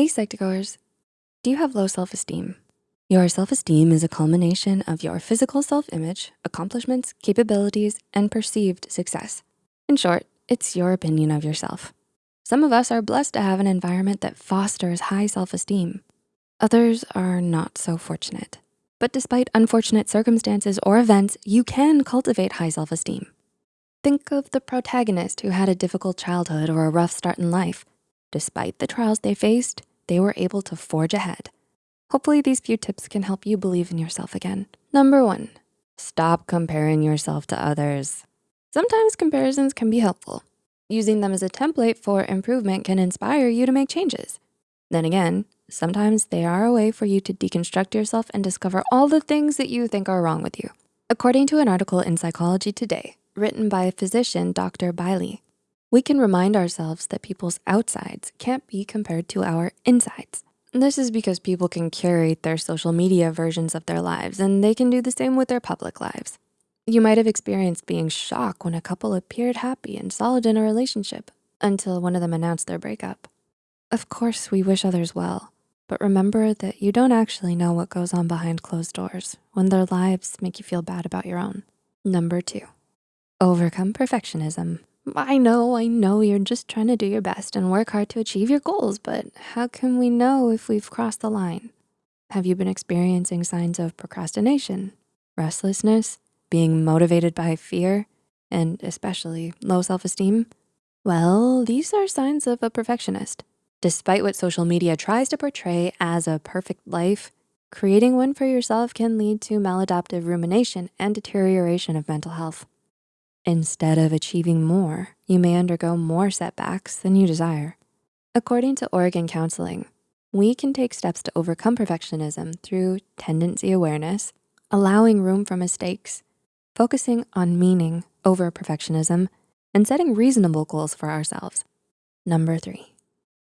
Hey Psych2Goers, do you have low self-esteem? Your self-esteem is a culmination of your physical self-image, accomplishments, capabilities, and perceived success. In short, it's your opinion of yourself. Some of us are blessed to have an environment that fosters high self-esteem. Others are not so fortunate. But despite unfortunate circumstances or events, you can cultivate high self-esteem. Think of the protagonist who had a difficult childhood or a rough start in life. Despite the trials they faced, they were able to forge ahead. Hopefully these few tips can help you believe in yourself again. Number one, stop comparing yourself to others. Sometimes comparisons can be helpful. Using them as a template for improvement can inspire you to make changes. Then again, sometimes they are a way for you to deconstruct yourself and discover all the things that you think are wrong with you. According to an article in Psychology Today, written by physician Dr. Bailey, we can remind ourselves that people's outsides can't be compared to our insides. This is because people can curate their social media versions of their lives and they can do the same with their public lives. You might have experienced being shocked when a couple appeared happy and solid in a relationship until one of them announced their breakup. Of course, we wish others well, but remember that you don't actually know what goes on behind closed doors when their lives make you feel bad about your own. Number two, overcome perfectionism I know, I know you're just trying to do your best and work hard to achieve your goals, but how can we know if we've crossed the line? Have you been experiencing signs of procrastination, restlessness, being motivated by fear, and especially low self-esteem? Well, these are signs of a perfectionist. Despite what social media tries to portray as a perfect life, creating one for yourself can lead to maladaptive rumination and deterioration of mental health. Instead of achieving more, you may undergo more setbacks than you desire. According to Oregon Counseling, we can take steps to overcome perfectionism through tendency awareness, allowing room for mistakes, focusing on meaning over perfectionism, and setting reasonable goals for ourselves. Number three,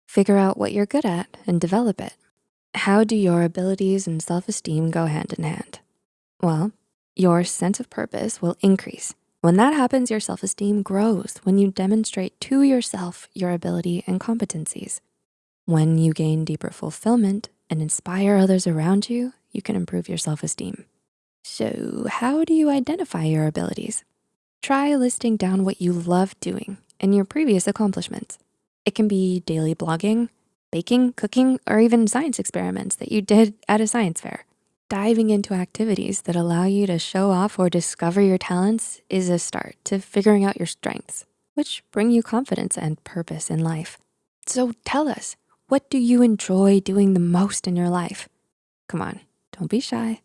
figure out what you're good at and develop it. How do your abilities and self-esteem go hand in hand? Well, your sense of purpose will increase when that happens, your self-esteem grows when you demonstrate to yourself your ability and competencies. When you gain deeper fulfillment and inspire others around you, you can improve your self-esteem. So how do you identify your abilities? Try listing down what you love doing and your previous accomplishments. It can be daily blogging, baking, cooking, or even science experiments that you did at a science fair. Diving into activities that allow you to show off or discover your talents is a start to figuring out your strengths, which bring you confidence and purpose in life. So tell us, what do you enjoy doing the most in your life? Come on, don't be shy.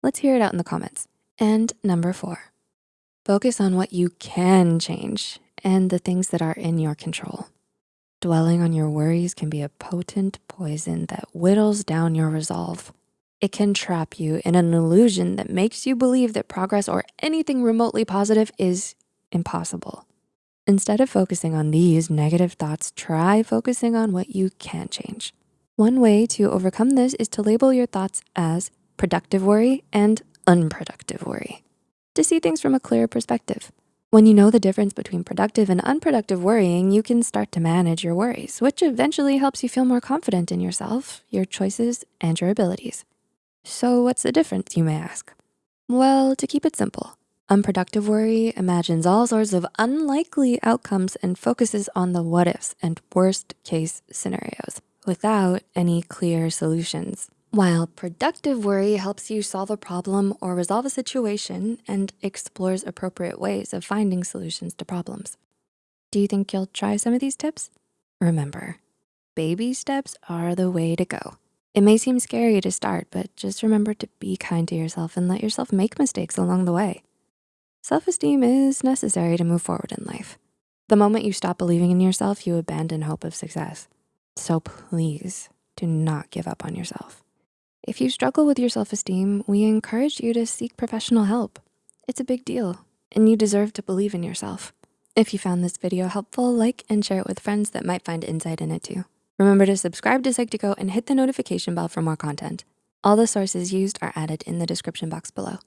Let's hear it out in the comments. And number four, focus on what you can change and the things that are in your control. Dwelling on your worries can be a potent poison that whittles down your resolve. It can trap you in an illusion that makes you believe that progress or anything remotely positive is impossible. Instead of focusing on these negative thoughts, try focusing on what you can change. One way to overcome this is to label your thoughts as productive worry and unproductive worry to see things from a clearer perspective. When you know the difference between productive and unproductive worrying, you can start to manage your worries, which eventually helps you feel more confident in yourself, your choices, and your abilities. So what's the difference, you may ask? Well, to keep it simple, unproductive worry imagines all sorts of unlikely outcomes and focuses on the what ifs and worst case scenarios without any clear solutions. While productive worry helps you solve a problem or resolve a situation and explores appropriate ways of finding solutions to problems. Do you think you'll try some of these tips? Remember, baby steps are the way to go. It may seem scary to start, but just remember to be kind to yourself and let yourself make mistakes along the way. Self-esteem is necessary to move forward in life. The moment you stop believing in yourself, you abandon hope of success. So please do not give up on yourself. If you struggle with your self-esteem, we encourage you to seek professional help. It's a big deal and you deserve to believe in yourself. If you found this video helpful, like and share it with friends that might find insight in it too. Remember to subscribe to Psych2Go and hit the notification bell for more content. All the sources used are added in the description box below.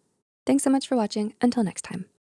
Thanks so much for watching. Until next time.